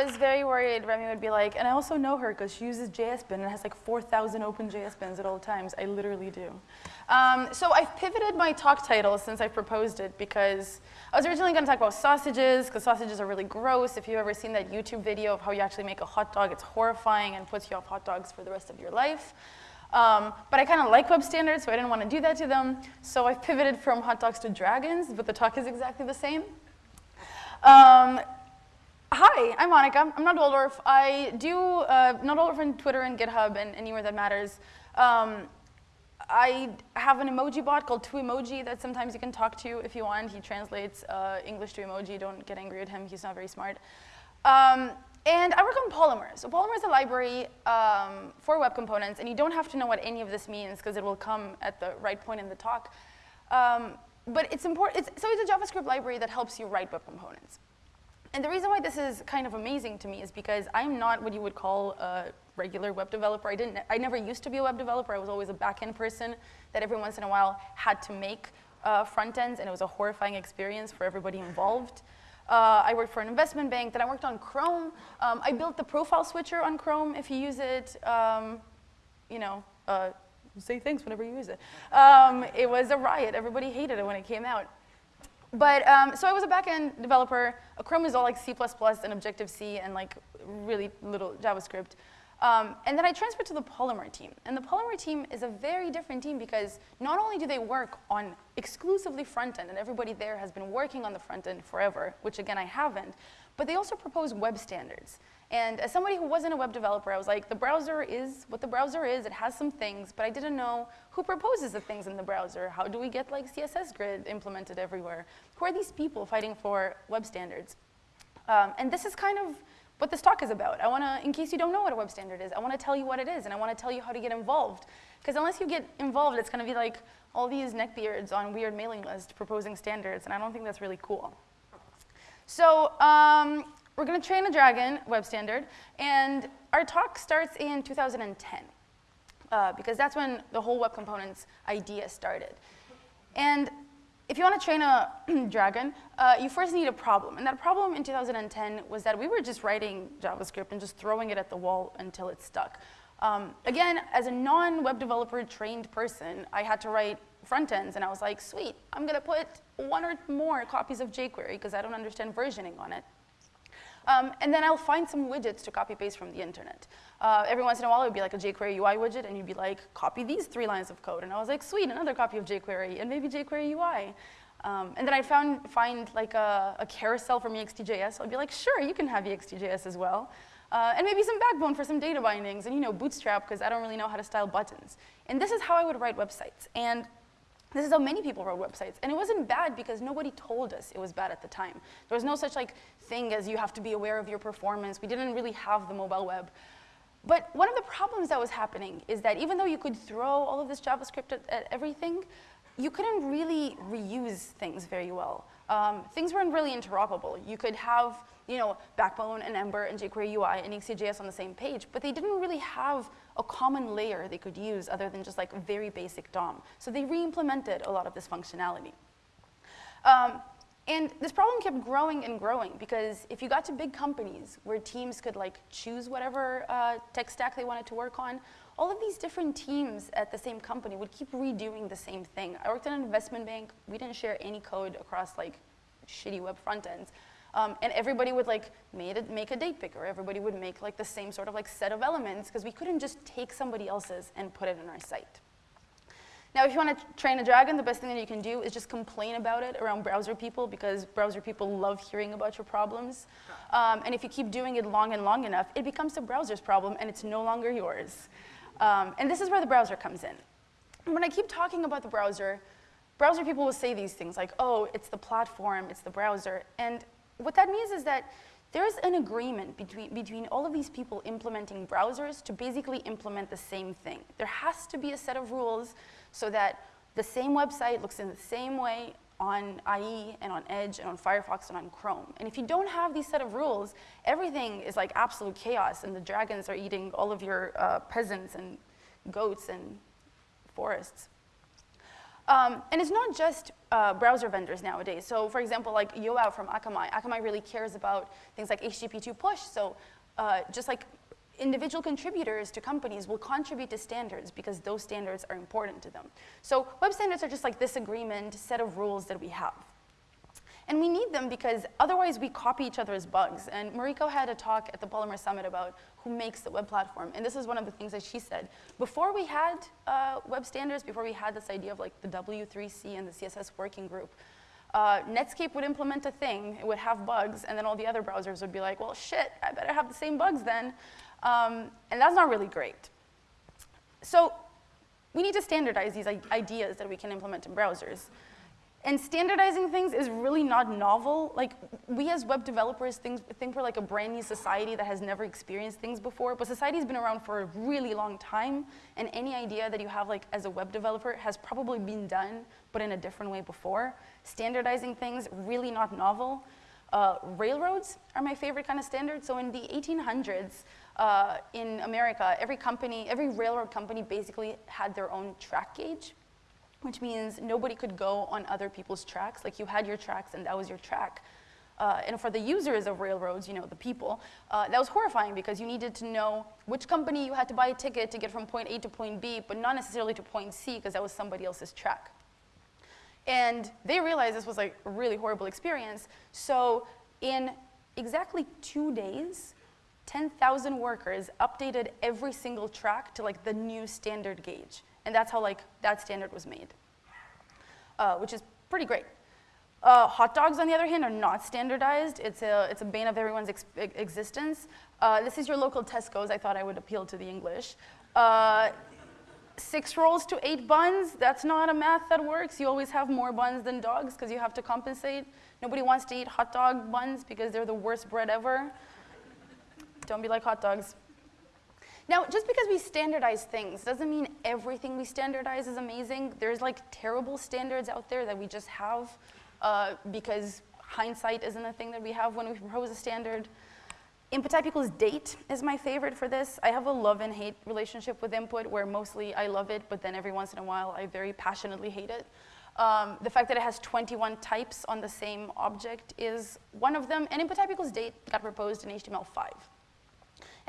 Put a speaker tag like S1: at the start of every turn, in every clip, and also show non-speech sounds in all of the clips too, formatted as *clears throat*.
S1: I was very worried Remy would be like, and I also know her because she uses JSBin and has like 4,000 open JSBins at all times. I literally do. Um, so I've pivoted my talk title since I proposed it because I was originally going to talk about sausages because sausages are really gross. If you've ever seen that YouTube video of how you actually make a hot dog, it's horrifying and puts you off hot dogs for the rest of your life. Um, but I kind of like web standards, so I didn't want to do that to them. So I've pivoted from hot dogs to dragons, but the talk is exactly the same. Um, hi, I'm Monica. I'm notwaldorf. I do uh, notwaldorf on Twitter and GitHub and anywhere that matters. Um, I have an emoji bot called Twoemoji that sometimes you can talk to if you want. He translates uh, English to emoji. Don't get angry at him. He's not very smart. Um, and I work on Polymer. So Polymer is a library um, for web components, and you don't have to know what any of this means because it will come at the right point in the talk. Um, but it's important, it's, so it's a JavaScript library that helps you write web components. And the reason why this is kind of amazing to me is because I'm not what you would call a regular web developer. I, didn't, I never used to be a web developer. I was always a back-end person that every once in a while had to make uh, front ends, and it was a horrifying experience for everybody involved. Uh, I worked for an investment bank, then I worked on Chrome. Um, I built the profile switcher on Chrome if you use it. Um, you know, uh, say thanks whenever you use it. Um, it was a riot. Everybody hated it when it came out. But, um, so I was a backend developer. A Chrome is all like C++ and Objective-C and like really little JavaScript. Um, and then I transferred to the Polymer team. And the Polymer team is a very different team because not only do they work on exclusively front end, and everybody there has been working on the front end forever, which again I haven't, but they also propose web standards. And as somebody who wasn't a web developer, I was like, the browser is what the browser is. It has some things, but I didn't know who proposes the things in the browser. How do we get like CSS grid implemented everywhere? Who are these people fighting for web standards? Um, and this is kind of what this talk is about. I want to, in case you don't know what a web standard is, I want to tell you what it is, and I want to tell you how to get involved. Because unless you get involved, it's going to be like all these neckbeards on weird mailing lists proposing standards, and I don't think that's really cool. So um, we're going to train a Dragon web standard, and our talk starts in 2010, uh, because that's when the whole web components idea started. And if you want to train a *clears throat* Dragon, uh, you first need a problem. And that problem in 2010 was that we were just writing JavaScript and just throwing it at the wall until it stuck. Um, again, as a non-web developer trained person, I had to write front ends, and I was like, sweet, I'm going to put one or more copies of jQuery because I don't understand versioning on it. Um, and then I'll find some widgets to copy paste from the internet. Uh, every once in a while, it would be like a jQuery UI widget, and you'd be like, copy these three lines of code. And I was like, sweet, another copy of jQuery, and maybe jQuery UI. Um, and then I'd found, find like a, a, carousel from EXTJS. I'd be like, sure, you can have EXTJS as well. Uh, and maybe some backbone for some data bindings, and you know, Bootstrap, because I don't really know how to style buttons. And this is how I would write websites. And this is how many people wrote websites. And it wasn't bad because nobody told us it was bad at the time. There was no such like thing as you have to be aware of your performance. We didn't really have the mobile web. But one of the problems that was happening is that even though you could throw all of this JavaScript at, at everything, you couldn't really reuse things very well. Um, things weren't really interoperable. You could have, you know, Backbone and Ember and jQuery UI and EXTJS on the same page, but they didn't really have a common layer they could use other than just like very basic DOM. So they re-implemented a lot of this functionality. Um, and this problem kept growing and growing because if you got to big companies where teams could like choose whatever uh, tech stack they wanted to work on, all of these different teams at the same company would keep redoing the same thing. I worked in an investment bank. We didn't share any code across like shitty web front ends. Um, and everybody would like it, make a date picker. Everybody would make like the same sort of like set of elements because we couldn't just take somebody else's and put it in our site. Now, if you want to train a dragon, the best thing that you can do is just complain about it around browser people because browser people love hearing about your problems. Um, and if you keep doing it long and long enough, it becomes the browser's problem and it's no longer yours. Um, and this is where the browser comes in. When I keep talking about the browser, browser people will say these things like, oh, it's the platform, it's the browser. And what that means is that there's an agreement between, between all of these people implementing browsers to basically implement the same thing. There has to be a set of rules so that the same website looks in the same way on IE and on Edge and on Firefox and on Chrome. And if you don't have these set of rules, everything is like absolute chaos and the dragons are eating all of your uh, peasants and goats and forests. Um, and it's not just uh, browser vendors nowadays. So for example, like Yoav from Akamai, Akamai really cares about things like HTTP2 push. So uh, just like individual contributors to companies will contribute to standards because those standards are important to them. So web standards are just like this agreement, set of rules that we have. And we need them because otherwise we copy each other's bugs. And Mariko had a talk at the Polymer Summit about who makes the web platform. And this is one of the things that she said. Before we had uh, web standards, before we had this idea of like the W3C and the CSS working group, uh, Netscape would implement a thing, it would have bugs, and then all the other browsers would be like, well, shit, I better have the same bugs then. Um, and that's not really great. So we need to standardize these ideas that we can implement in browsers. And standardizing things is really not novel. Like, we as web developers think, think we're like a brand new society that has never experienced things before, but society's been around for a really long time, and any idea that you have like as a web developer has probably been done, but in a different way before. Standardizing things, really not novel. Uh, railroads are my favorite kind of standard. So in the 1800s, uh, in America, every company, every railroad company basically had their own track gauge, which means nobody could go on other people's tracks. Like you had your tracks and that was your track. Uh, and for the users of railroads, you know, the people, uh, that was horrifying because you needed to know which company you had to buy a ticket to get from point A to point B, but not necessarily to point C because that was somebody else's track. And they realized this was like a really horrible experience. So in exactly two days, 10,000 workers updated every single track to like the new standard gauge. And that's how like that standard was made, uh, which is pretty great. Uh, hot dogs, on the other hand, are not standardized. It's a, it's a bane of everyone's ex existence. Uh, this is your local Tesco's. I thought I would appeal to the English. Uh, six rolls to eight buns, that's not a math that works. You always have more buns than dogs because you have to compensate. Nobody wants to eat hot dog buns because they're the worst bread ever. Don't be like hot dogs. Now, just because we standardize things doesn't mean everything we standardize is amazing. There's like terrible standards out there that we just have uh, because hindsight isn't a thing that we have when we propose a standard. Input type equals date is my favorite for this. I have a love and hate relationship with input where mostly I love it, but then every once in a while I very passionately hate it. Um, the fact that it has 21 types on the same object is one of them, and input type equals date got proposed in HTML5.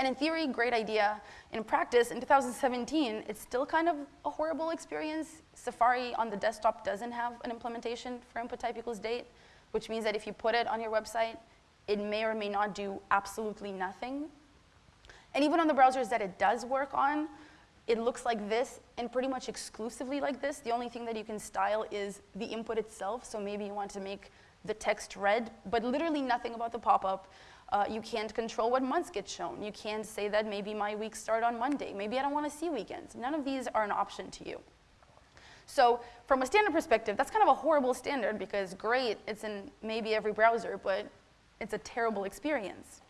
S1: And in theory, great idea. In practice, in 2017, it's still kind of a horrible experience. Safari on the desktop doesn't have an implementation for input type equals date, which means that if you put it on your website, it may or may not do absolutely nothing. And even on the browsers that it does work on, it looks like this and pretty much exclusively like this. The only thing that you can style is the input itself. So maybe you want to make the text red, but literally nothing about the pop-up. Uh, you can't control what months get shown. You can't say that maybe my weeks start on Monday. Maybe I don't want to see weekends. None of these are an option to you. So from a standard perspective, that's kind of a horrible standard because great, it's in maybe every browser, but it's a terrible experience.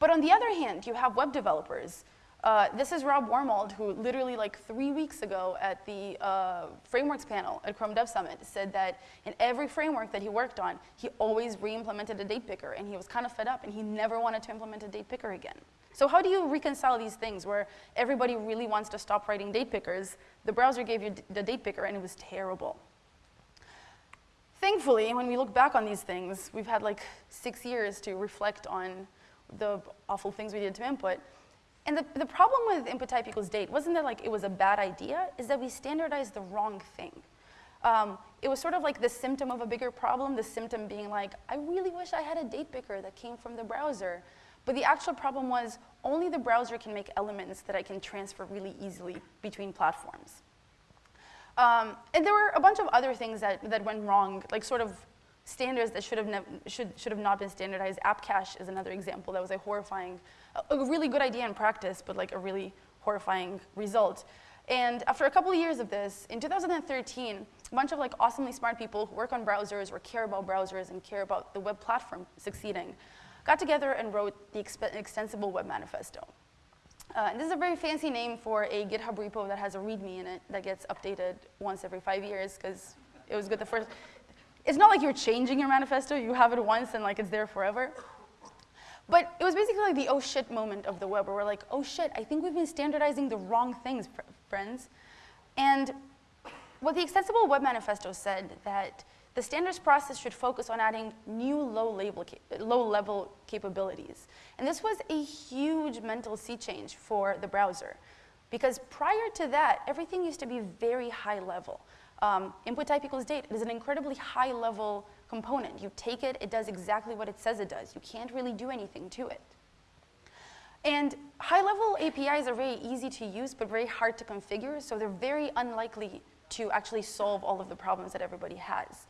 S1: But on the other hand, you have web developers. Uh, this is Rob Wormald, who literally like three weeks ago at the uh, frameworks panel at Chrome Dev Summit said that in every framework that he worked on, he always re-implemented a date picker, and he was kind of fed up, and he never wanted to implement a date picker again. So how do you reconcile these things where everybody really wants to stop writing date pickers? The browser gave you the date picker, and it was terrible. Thankfully, when we look back on these things, we've had like six years to reflect on the awful things we did to input. And the, the problem with input type equals date wasn't that like it was a bad idea, is that we standardized the wrong thing. Um, it was sort of like the symptom of a bigger problem, the symptom being like, I really wish I had a date picker that came from the browser. But the actual problem was only the browser can make elements that I can transfer really easily between platforms. Um, and there were a bunch of other things that, that went wrong, like sort of standards that should have, should, should have not been standardized. App cache is another example that was a horrifying, a, really good idea in practice, but like a really horrifying result. And after a couple of years of this, in 2013, a bunch of like awesomely smart people who work on browsers or care about browsers and care about the web platform succeeding got together and wrote the Extensible Web Manifesto. Uh, and this is a very fancy name for a GitHub repo that has a README in it that gets updated once every five years because it was good the first. It's not like you're changing your manifesto. You have it once and like it's there forever. But it was basically like the oh shit moment of the web where we're like, oh shit, I think we've been standardizing the wrong things, friends. And what the Extensible Web Manifesto said that the standards process should focus on adding new low-level low capabilities. And this was a huge mental sea change for the browser. Because prior to that, everything used to be very high level. Um, input type equals date is an incredibly high level component. You take it, it does exactly what it says it does. You can't really do anything to it. And high-level APIs are very easy to use, but very hard to configure, so they're very unlikely to actually solve all of the problems that everybody has.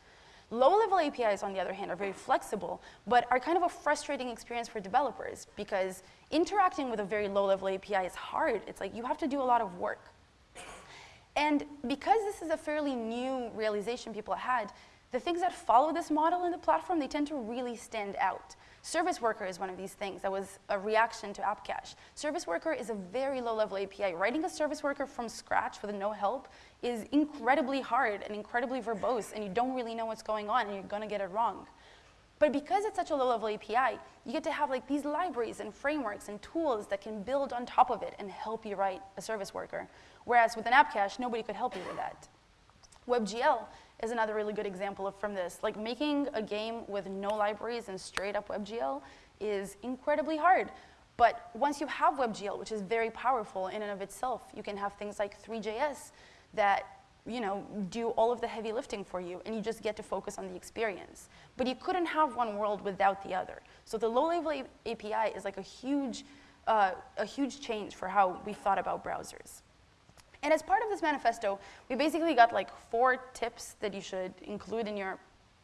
S1: Low-level APIs, on the other hand, are very flexible, but are kind of a frustrating experience for developers because interacting with a very low-level API is hard. It's like you have to do a lot of work. And because this is a fairly new realization people had, the things that follow this model in the platform, they tend to really stand out. Service Worker is one of these things that was a reaction to App Cache. Service Worker is a very low-level API. Writing a Service Worker from scratch with no help is incredibly hard and incredibly verbose, and you don't really know what's going on, and you're gonna get it wrong. But because it's such a low-level API, you get to have like these libraries and frameworks and tools that can build on top of it and help you write a service worker. Whereas with an app cache, nobody could help you with that. WebGL is another really good example of, from this. Like making a game with no libraries and straight up WebGL is incredibly hard. But once you have WebGL, which is very powerful in and of itself, you can have things like Three.js that you know, do all of the heavy lifting for you, and you just get to focus on the experience. But you couldn't have one world without the other. So the low-level API is like a huge, uh, a huge change for how we thought about browsers. And as part of this manifesto, we basically got like four tips that you should include in your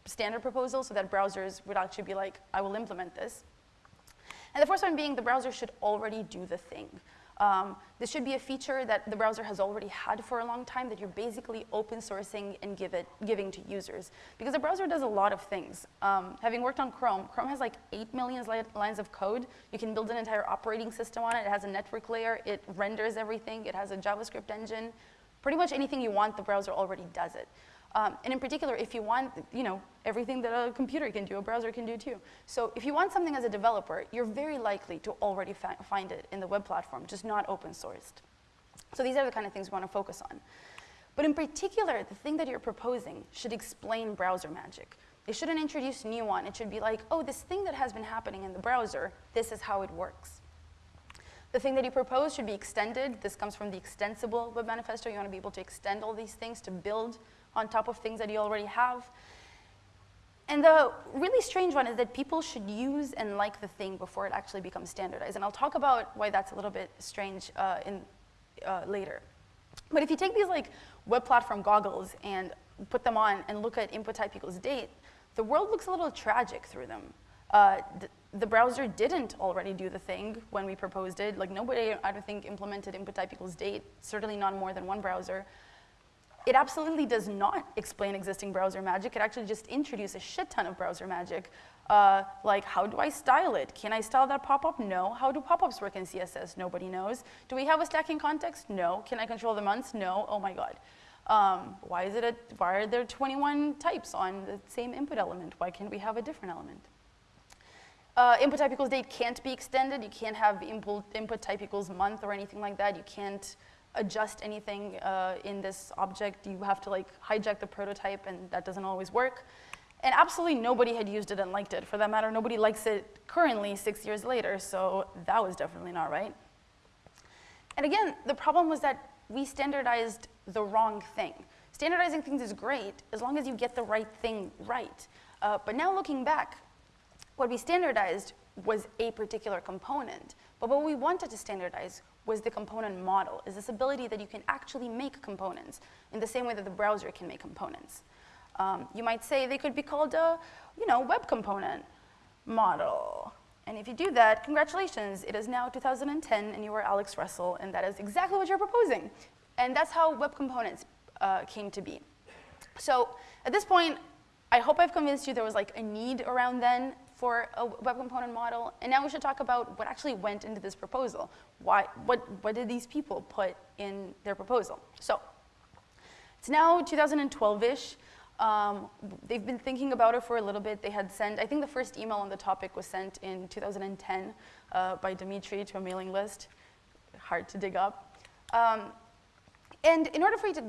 S1: standard proposal so that browsers would actually be like, I will implement this. And the first one being the browser should already do the thing. Um, this should be a feature that the browser has already had for a long time that you're basically open sourcing and give it, giving to users. Because the browser does a lot of things. Um, having worked on Chrome, Chrome has like 8 million li lines of code. You can build an entire operating system on it. It has a network layer. It renders everything. It has a JavaScript engine. Pretty much anything you want, the browser already does it. Um, and in particular, if you want, you know, everything that a computer can do, a browser can do too. So if you want something as a developer, you're very likely to already find it in the web platform, just not open sourced. So these are the kind of things we want to focus on. But in particular, the thing that you're proposing should explain browser magic. It shouldn't introduce new one. It should be like, oh, this thing that has been happening in the browser, this is how it works. The thing that you propose should be extended. This comes from the extensible web manifesto. You want to be able to extend all these things to build on top of things that you already have. And the really strange one is that people should use and like the thing before it actually becomes standardized. And I'll talk about why that's a little bit strange uh, in, uh, later. But if you take these like web platform goggles and put them on and look at input type equals date, the world looks a little tragic through them. Uh, th the browser didn't already do the thing when we proposed it. Like nobody, I don't think, implemented input type equals date, certainly not more than one browser. It absolutely does not explain existing browser magic. It actually just introduces a shit ton of browser magic. Uh, like, how do I style it? Can I style that pop-up? No. How do pop-ups work in CSS? Nobody knows. Do we have a stacking context? No. Can I control the months? No. Oh my god. Um, why is it a, why are there 21 types on the same input element? Why can't we have a different element? Uh, input type equals date can't be extended. You can't have input, input type equals month or anything like that. You can't adjust anything uh, in this object. You have to like hijack the prototype and that doesn't always work. And absolutely nobody had used it and liked it. For that matter, nobody likes it currently six years later, so that was definitely not right. And again, the problem was that we standardized the wrong thing. Standardizing things is great as long as you get the right thing right. Uh, but now looking back, what we standardized was a particular component. But what we wanted to standardize was the component model, is this ability that you can actually make components in the same way that the browser can make components. Um, you might say they could be called a, you know, web component model. And if you do that, congratulations, it is now 2010 and you are Alex Russell, and that is exactly what you're proposing. And that's how web components uh, came to be. So at this point, I hope I've convinced you there was like a need around then for a web component model. And now we should talk about what actually went into this proposal. Why, what, what did these people put in their proposal? So it's now 2012-ish. Um, they've been thinking about it for a little bit. They had sent, I think the first email on the topic was sent in 2010 uh, by Dimitri to a mailing list. Hard to dig up. Um, and in order for you to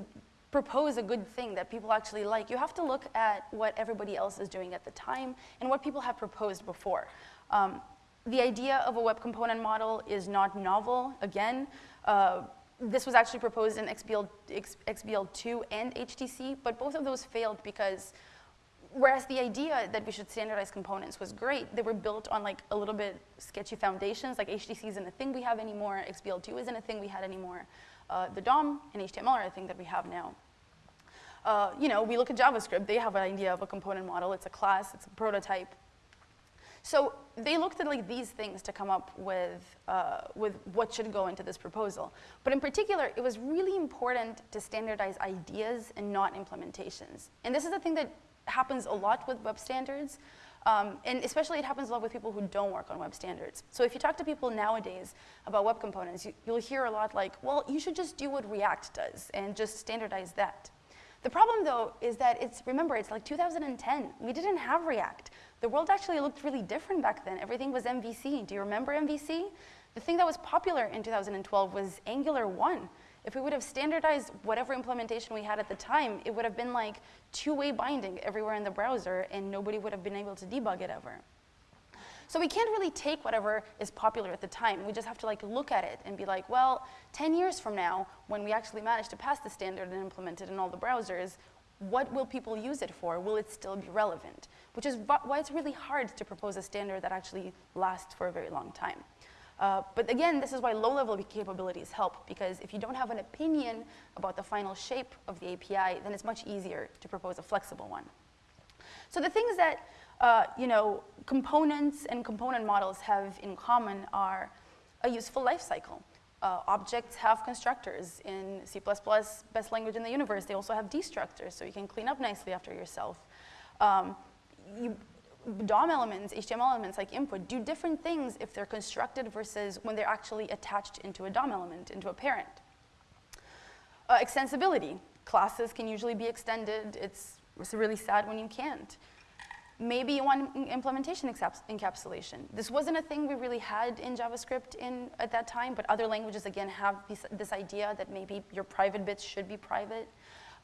S1: propose a good thing that people actually like, you have to look at what everybody else is doing at the time and what people have proposed before. Um, the idea of a web component model is not novel. Again, uh, this was actually proposed in XBL, XBL2 and HTC, but both of those failed because whereas the idea that we should standardize components was great, they were built on like a little bit sketchy foundations, like HTC isn't a thing we have anymore, XBL2 isn't a thing we had anymore. Uh, the DOM and HTML are a thing that we have now. Uh, you know, we look at JavaScript, they have an idea of a component model, it's a class, it's a prototype. So they looked at like these things to come up with, uh, with what should go into this proposal. But in particular, it was really important to standardize ideas and not implementations. And this is the thing that happens a lot with web standards. Um, and especially it happens a lot with people who don't work on web standards. So if you talk to people nowadays about web components, you, will hear a lot like, well, you should just do what React does and just standardize that. The problem though is that it's, remember, it's like 2010. We didn't have React. The world actually looked really different back then. Everything was MVC. Do you remember MVC? The thing that was popular in 2012 was Angular 1. If we would have standardized whatever implementation we had at the time, it would have been like two-way binding everywhere in the browser and nobody would have been able to debug it ever. So we can't really take whatever is popular at the time. We just have to like look at it and be like, well, 10 years from now, when we actually manage to pass the standard and implement it in all the browsers, what will people use it for? Will it still be relevant? Which is why it's really hard to propose a standard that actually lasts for a very long time. Uh, but again, this is why low-level capabilities help, because if you don't have an opinion about the final shape of the API, then it's much easier to propose a flexible one. So the things that uh, you know, components and component models have in common are a useful life cycle. Uh, objects have constructors. In C++, best language in the universe, they also have destructors, so you can clean up nicely after yourself. Um, you, DOM elements, HTML elements like input, do different things if they're constructed versus when they're actually attached into a DOM element, into a parent. Uh, extensibility. Classes can usually be extended. It's, it's really sad when you can't. Maybe you want implementation encapsulation. This wasn't a thing we really had in JavaScript in, at that time, but other languages, again, have this, this idea that maybe your private bits should be private.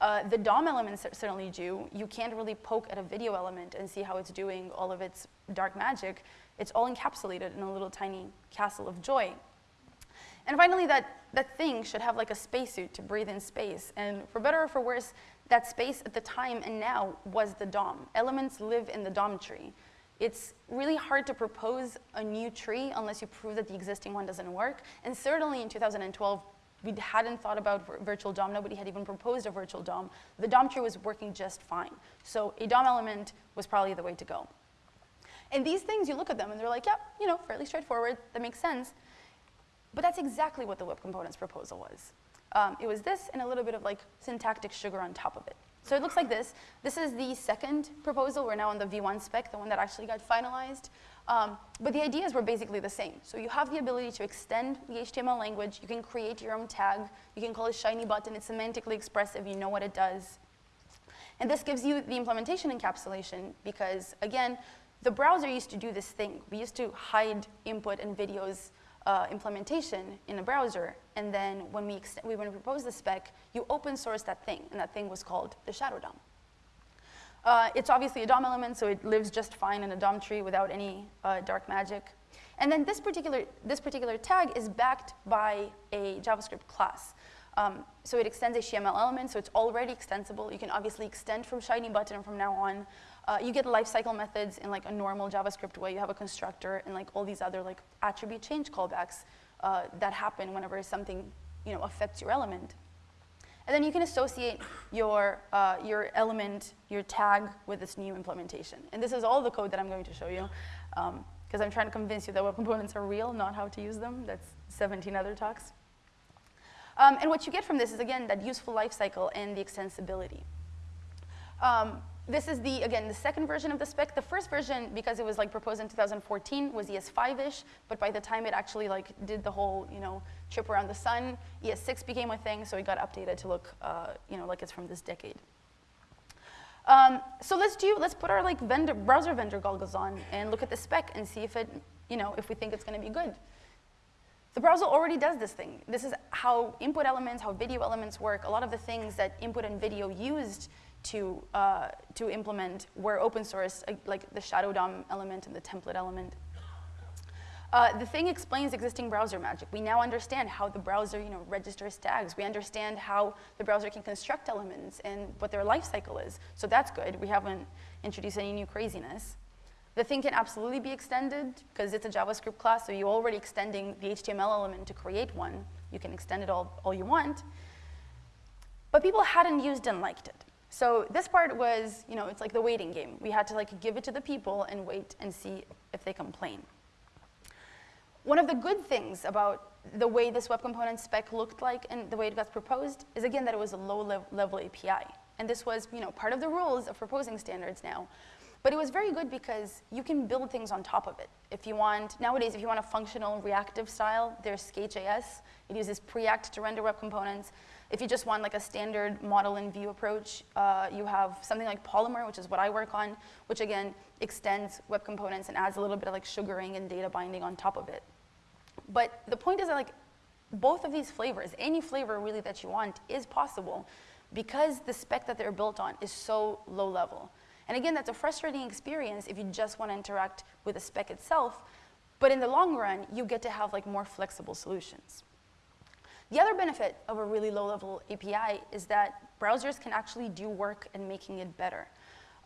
S1: Uh, the DOM elements certainly do. You can't really poke at a video element and see how it's doing all of its dark magic. It's all encapsulated in a little tiny castle of joy. And finally, that, that thing should have like a spacesuit to breathe in space. And for better or for worse, that space at the time and now was the DOM. Elements live in the DOM tree. It's really hard to propose a new tree unless you prove that the existing one doesn't work. And certainly in 2012, we hadn't thought about virtual DOM. Nobody had even proposed a virtual DOM. The DOM tree was working just fine. So a DOM element was probably the way to go. And these things, you look at them and they're like, yeah, you know, fairly straightforward. That makes sense. But that's exactly what the web components proposal was. Um, it was this and a little bit of like syntactic sugar on top of it. So it looks like this. This is the second proposal. We're now on the V1 spec, the one that actually got finalized. Um, but the ideas were basically the same. So you have the ability to extend the HTML language. You can create your own tag. You can call it shiny button. It's semantically expressive. You know what it does. And this gives you the implementation encapsulation because, again, the browser used to do this thing. We used to hide input and videos uh, implementation in a browser, and then when we, we, when we proposed the spec, you open source that thing, and that thing was called the shadow DOM. Uh, it's obviously a DOM element, so it lives just fine in a DOM tree without any uh, dark magic. And then this particular, this particular tag is backed by a JavaScript class. Um, so it extends a HTML element, so it's already extensible. You can obviously extend from Shiny Button from now on. Uh, you get lifecycle methods in like a normal JavaScript way. You have a constructor and like all these other like attribute change callbacks uh, that happen whenever something you know, affects your element. And then you can associate your, uh, your element, your tag with this new implementation. And this is all the code that I'm going to show you because um, I'm trying to convince you that web components are real, not how to use them. That's 17 other talks. Um, and what you get from this is, again, that useful lifecycle and the extensibility. Um, this is the, again, the second version of the spec. The first version, because it was like proposed in 2014, was ES5-ish, but by the time it actually like did the whole, you know, trip around the sun, ES6 became a thing, so it got updated to look, uh, you know, like it's from this decade. Um, so let's do, let's put our like vendor, browser vendor goggles on and look at the spec and see if it, you know, if we think it's gonna be good. the browser already does this thing. This is how input elements, how video elements work. A lot of the things that input and video used to, uh, to implement were open source, uh, like the shadow DOM element and the template element. Uh, the thing explains existing browser magic. We now understand how the browser you know, registers tags. We understand how the browser can construct elements and what their life cycle is. So that's good. We haven't introduced any new craziness. The thing can absolutely be extended because it's a JavaScript class, so you're already extending the HTML element to create one. You can extend it all, all you want. But people hadn't used and liked it. So this part was, you know, it's like the waiting game. We had to like give it to the people and wait and see if they complain. One of the good things about the way this web component spec looked like and the way it got proposed is again that it was a low level API. And this was you know, part of the rules of proposing standards now. But it was very good because you can build things on top of it. If you want, nowadays, if you want a functional reactive style, there's Skate.js. It uses Preact to render web components. If you just want like a standard model and view approach, uh, you have something like Polymer, which is what I work on, which again extends web components and adds a little bit of like sugaring and data binding on top of it. But the point is that like both of these flavors, any flavor really that you want is possible because the spec that they're built on is so low level. And again, that's a frustrating experience if you just want to interact with the spec itself, but in the long run, you get to have like more flexible solutions. The other benefit of a really low-level API is that browsers can actually do work in making it better.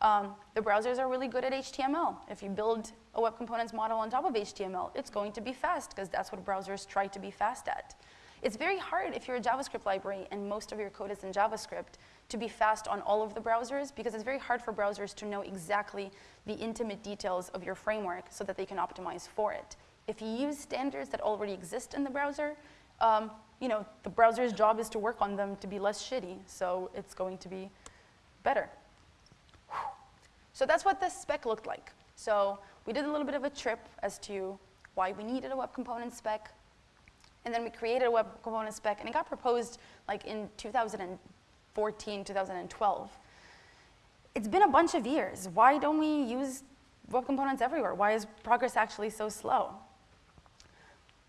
S1: Um, the browsers are really good at HTML. If you build a web components model on top of HTML, it's going to be fast because that's what browsers try to be fast at. It's very hard if you're a JavaScript library and most of your code is in JavaScript to be fast on all of the browsers because it's very hard for browsers to know exactly the intimate details of your framework so that they can optimize for it. If you use standards that already exist in the browser, um, you know, the browser's job is to work on them to be less shitty, so it's going to be better. So that's what this spec looked like. So we did a little bit of a trip as to why we needed a web component spec. And then we created a web component spec, and it got proposed like in 2014, 2012. It's been a bunch of years. Why don't we use web components everywhere? Why is progress actually so slow?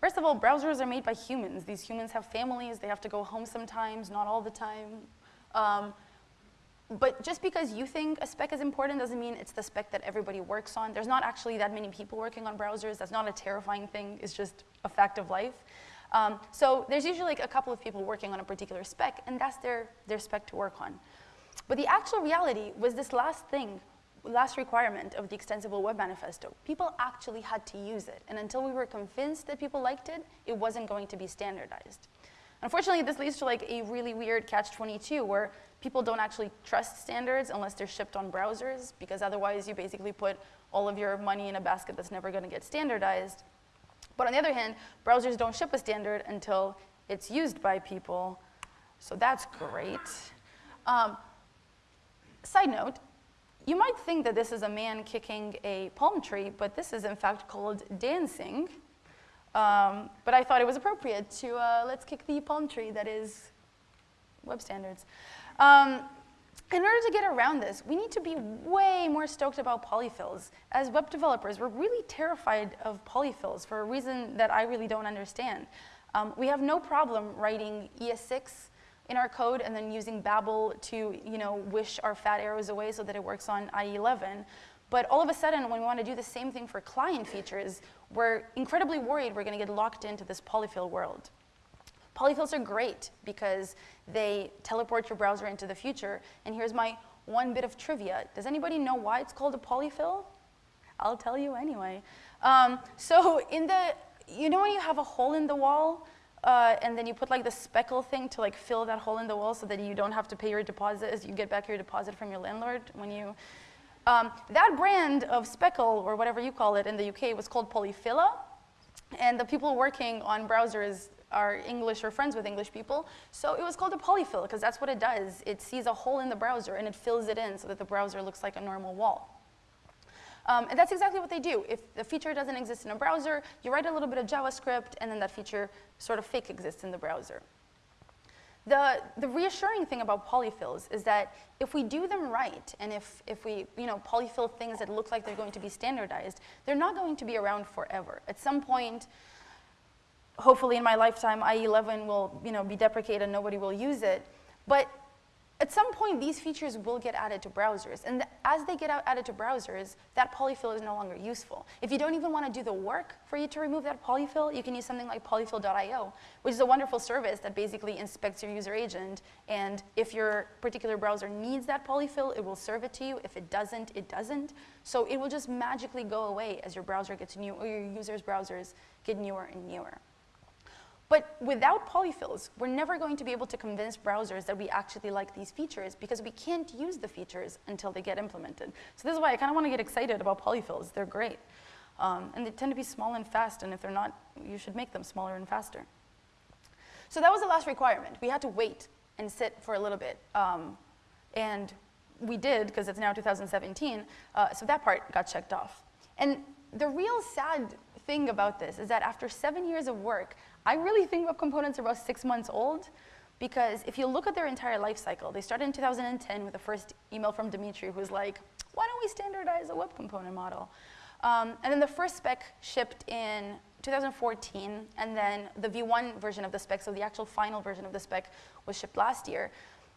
S1: First of all, browsers are made by humans. These humans have families. They have to go home sometimes, not all the time. Um, but just because you think a spec is important doesn't mean it's the spec that everybody works on. There's not actually that many people working on browsers. That's not a terrifying thing. It's just a fact of life. Um, so there's usually like a couple of people working on a particular spec, and that's their, their spec to work on. But the actual reality was this last thing, last requirement of the Extensible Web Manifesto. People actually had to use it, and until we were convinced that people liked it, it wasn't going to be standardized. Unfortunately, this leads to like a really weird catch-22 where people don't actually trust standards unless they're shipped on browsers because otherwise you basically put all of your money in a basket that's never going to get standardized. But on the other hand, browsers don't ship a standard until it's used by people. So that's great. Um, side note, you might think that this is a man kicking a palm tree, but this is in fact called dancing. Um, but I thought it was appropriate to uh, let's kick the palm tree that is web standards. Um, in order to get around this, we need to be way more stoked about polyfills. As web developers, we're really terrified of polyfills for a reason that I really don't understand. Um, we have no problem writing ES6 in our code and then using Babel to you know, wish our fat arrows away so that it works on IE11. But all of a sudden, when we want to do the same thing for client features, we're incredibly worried we're going to get locked into this polyfill world. Polyfills are great because they teleport your browser into the future. And here's my one bit of trivia. Does anybody know why it's called a polyfill? I'll tell you anyway. Um, so in the, you know when you have a hole in the wall uh, and then you put like the speckle thing to like fill that hole in the wall so that you don't have to pay your deposit as you get back your deposit from your landlord when you, um, that brand of speckle or whatever you call it in the UK was called Polyfilla. And the people working on browsers are English or friends with English people. So it was called a polyfill because that's what it does. It sees a hole in the browser and it fills it in so that the browser looks like a normal wall. Um, and that's exactly what they do. If the feature doesn't exist in a browser, you write a little bit of JavaScript and then that feature sort of fake exists in the browser. The, the reassuring thing about polyfills is that if we do them right, and if, if we you know, polyfill things that look like they're going to be standardized, they're not going to be around forever. At some point, hopefully in my lifetime, IE11 will you know, be deprecated and nobody will use it. But at some point, these features will get added to browsers. And th as they get added to browsers, that polyfill is no longer useful. If you don't even want to do the work for you to remove that polyfill, you can use something like polyfill.io, which is a wonderful service that basically inspects your user agent. And if your particular browser needs that polyfill, it will serve it to you. If it doesn't, it doesn't. So it will just magically go away as your browser gets new, or your users' browsers get newer and newer. But without polyfills, we're never going to be able to convince browsers that we actually like these features because we can't use the features until they get implemented. So this is why I kind of want to get excited about polyfills. They're great. Um, and they tend to be small and fast, and if they're not, you should make them smaller and faster. So that was the last requirement. We had to wait and sit for a little bit. Um, and we did, because it's now 2017, uh, so that part got checked off. And the real sad thing about this is that after seven years of work, I really think web components are about six months old because if you look at their entire life cycle, they started in 2010 with the first email from Dimitri who was like, why don't we standardize a web component model? Um, and then the first spec shipped in 2014, and then the V1 version of the spec, so the actual final version of the spec, was shipped last year.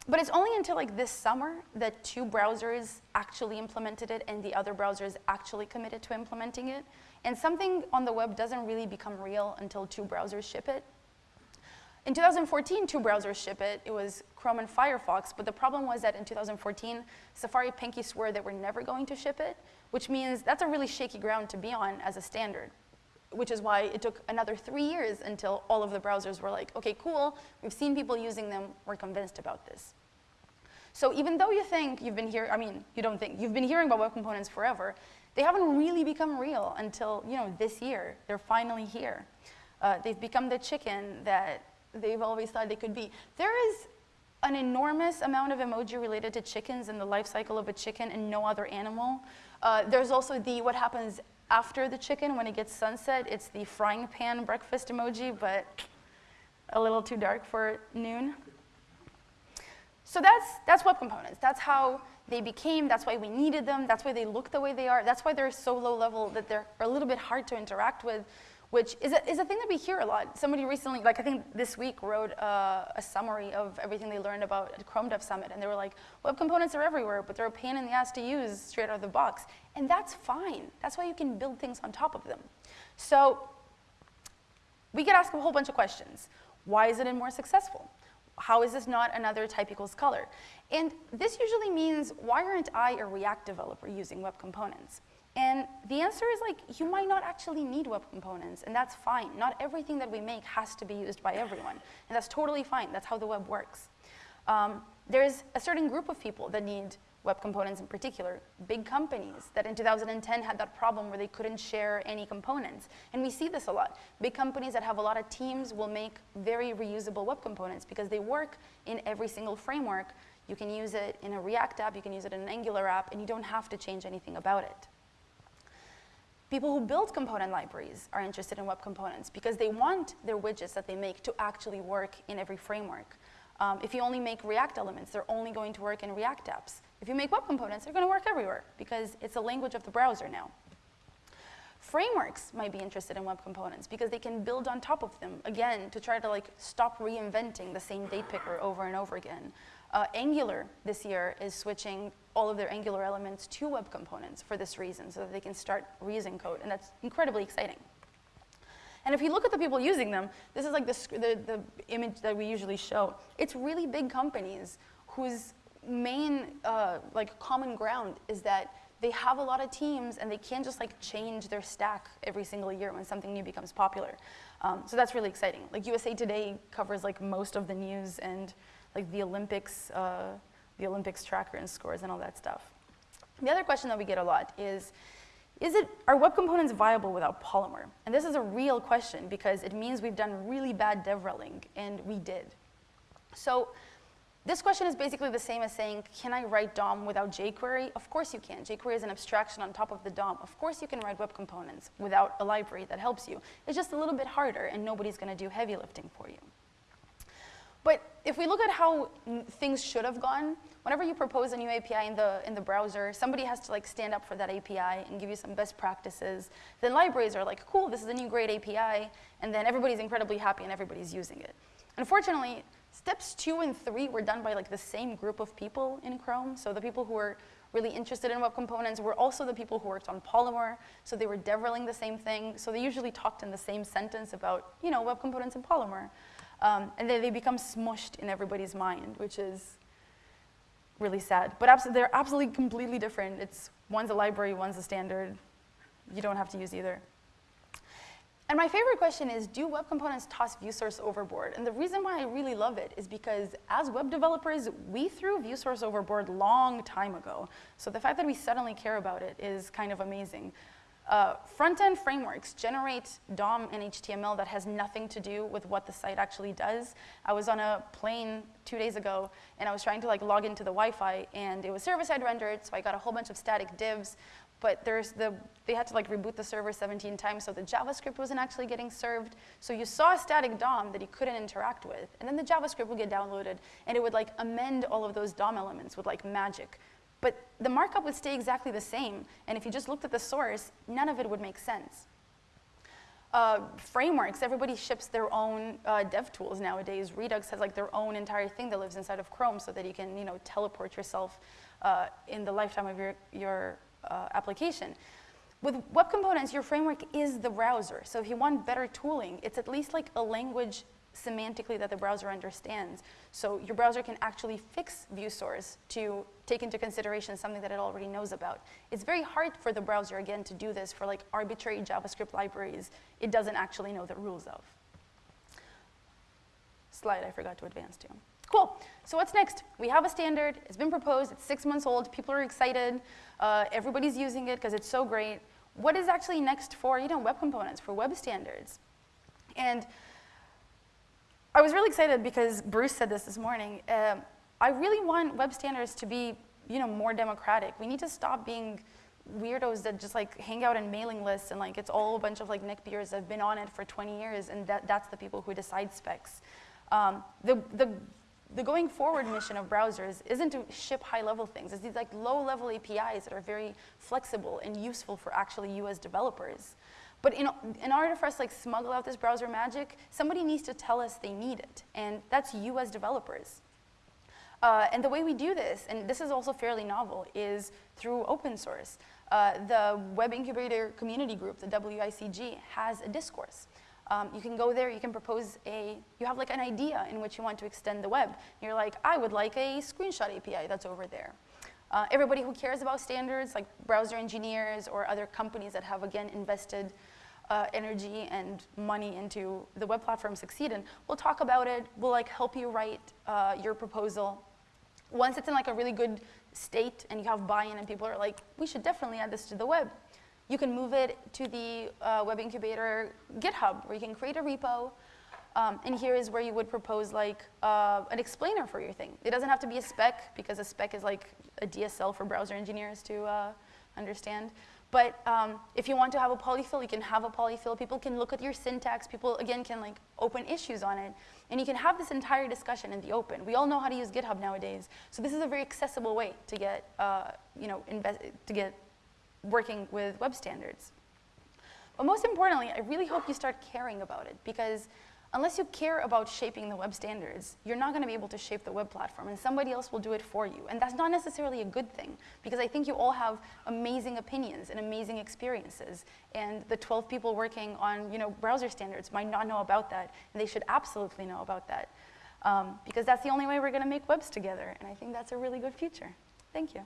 S1: But it's only until like this summer that two browsers actually implemented it and the other browsers actually committed to implementing it. And something on the web doesn't really become real until two browsers ship it. In 2014, two browsers ship it. It was Chrome and Firefox, but the problem was that in 2014, Safari pinky swore that we're never going to ship it, which means that's a really shaky ground to be on as a standard, which is why it took another three years until all of the browsers were like, okay, cool, we've seen people using them, we're convinced about this. So even though you think you've been here, I mean, you don't think, you've been hearing about web components forever, they haven't really become real until you know, this year. They're finally here. Uh, they've become the chicken that they've always thought they could be. There is an enormous amount of emoji related to chickens and the life cycle of a chicken and no other animal. Uh, there's also the what happens after the chicken when it gets sunset. It's the frying pan breakfast emoji, but a little too dark for noon. So that's, that's web components. That's how they became, that's why we needed them, that's why they look the way they are, that's why they're so low level that they're a little bit hard to interact with, which is a, is a thing that we hear a lot. Somebody recently, like I think this week, wrote uh, a summary of everything they learned about Chrome Dev Summit, and they were like, web components are everywhere, but they're a pain in the ass to use straight out of the box. And that's fine. That's why you can build things on top of them. So we get asked a whole bunch of questions. Why is it more successful? How is this not another type equals color? And this usually means, why aren't I a React developer using web components? And the answer is like, you might not actually need web components, and that's fine. Not everything that we make has to be used by everyone, and that's totally fine. That's how the web works. Um, there's a certain group of people that need web components in particular, big companies that in 2010 had that problem where they couldn't share any components. And we see this a lot. Big companies that have a lot of teams will make very reusable web components because they work in every single framework. You can use it in a React app, you can use it in an Angular app, and you don't have to change anything about it. People who build component libraries are interested in web components because they want their widgets that they make to actually work in every framework. Um, if you only make React elements, they're only going to work in React apps. If you make web components, they're going to work everywhere because it's a language of the browser now. Frameworks might be interested in web components because they can build on top of them, again, to try to like stop reinventing the same date picker over and over again. Uh, Angular this year is switching all of their Angular elements to web components for this reason, so that they can start reusing code, and that's incredibly exciting. And if you look at the people using them, this is like the, the, the image that we usually show. It's really big companies whose main uh, like common ground is that they have a lot of teams and they can't just like change their stack every single year when something new becomes popular. Um, so that's really exciting. Like USA Today covers like most of the news and like the Olympics, uh, the Olympics tracker and scores and all that stuff. The other question that we get a lot is, is it, are web components viable without Polymer? And this is a real question because it means we've done really bad devreling, and we did. So this question is basically the same as saying, can I write DOM without jQuery? Of course you can. jQuery is an abstraction on top of the DOM. Of course you can write web components without a library that helps you. It's just a little bit harder, and nobody's going to do heavy lifting for you. But if we look at how things should have gone, whenever you propose a new API in the, in the browser, somebody has to like stand up for that API and give you some best practices. Then libraries are like, cool, this is a new great API, and then everybody's incredibly happy and everybody's using it. Unfortunately, steps two and three were done by like the same group of people in Chrome. So the people who were really interested in web components were also the people who worked on Polymer. So they were deviling the same thing. So they usually talked in the same sentence about, you know, web components and Polymer. Um, and then they become smushed in everybody's mind, which is really sad. But they're absolutely completely different. It's one's a library, one's a standard. You don't have to use either. And my favorite question is, do web components toss view source overboard? And the reason why I really love it is because as web developers, we threw view source overboard long time ago. So the fact that we suddenly care about it is kind of amazing. Uh, front-end frameworks generate DOM and HTML that has nothing to do with what the site actually does. I was on a plane two days ago, and I was trying to like log into the Wi-Fi, and it was server-side rendered, so I got a whole bunch of static divs but there's the, they had to like reboot the server 17 times, so the JavaScript wasn't actually getting served. So you saw a static DOM that you couldn't interact with, and then the JavaScript would get downloaded, and it would like amend all of those DOM elements with like magic. But the markup would stay exactly the same, and if you just looked at the source, none of it would make sense. Uh, frameworks, everybody ships their own uh, dev tools nowadays. Redux has like their own entire thing that lives inside of Chrome so that you can, you know, teleport yourself uh, in the lifetime of your, your uh, application. With web components, your framework is the browser. So if you want better tooling, it's at least like a language semantically that the browser understands. So your browser can actually fix view source to take into consideration something that it already knows about. It's very hard for the browser, again, to do this for like arbitrary JavaScript libraries it doesn't actually know the rules of. Slide I forgot to advance to. Cool. So what's next? We have a standard. It's been proposed. It's six months old. People are excited. Uh, everybody's using it because it's so great. What is actually next for you know web components for web standards? And I was really excited because Bruce said this this morning. Uh, I really want web standards to be you know more democratic. We need to stop being weirdos that just like hang out in mailing lists and like it's all a bunch of like neckbeards that have been on it for 20 years and that, that's the people who decide specs. Um, the, the the going forward mission of browsers isn't to ship high-level things. It's these like low-level APIs that are very flexible and useful for actually you as developers. But in, in order for us to like smuggle out this browser magic, somebody needs to tell us they need it, and that's you as developers. Uh, and the way we do this, and this is also fairly novel, is through open source. Uh, the Web Incubator Community Group, the WICG, has a discourse. Um, you can go there, you can propose a, you have like an idea in which you want to extend the web. You're like, I would like a screenshot API that's over there. Uh, everybody who cares about standards, like browser engineers or other companies that have, again, invested uh, energy and money into the web platform succeed succeeding, we'll talk about it. We'll like help you write uh, your proposal. Once it's in like a really good state and you have buy-in and people are like, we should definitely add this to the web, you can move it to the uh, Web Incubator GitHub, where you can create a repo. Um, and here is where you would propose like uh, an explainer for your thing. It doesn't have to be a spec, because a spec is like a DSL for browser engineers to uh, understand. But um, if you want to have a polyfill, you can have a polyfill. People can look at your syntax. People, again, can like open issues on it. And you can have this entire discussion in the open. We all know how to use GitHub nowadays. So this is a very accessible way to get, uh, you know, to get working with web standards. But most importantly, I really hope you start caring about it because unless you care about shaping the web standards, you're not going to be able to shape the web platform and somebody else will do it for you. And that's not necessarily a good thing because I think you all have amazing opinions and amazing experiences. And the 12 people working on you know, browser standards might not know about that and they should absolutely know about that um, because that's the only way we're going to make webs together. And I think that's a really good future. Thank you.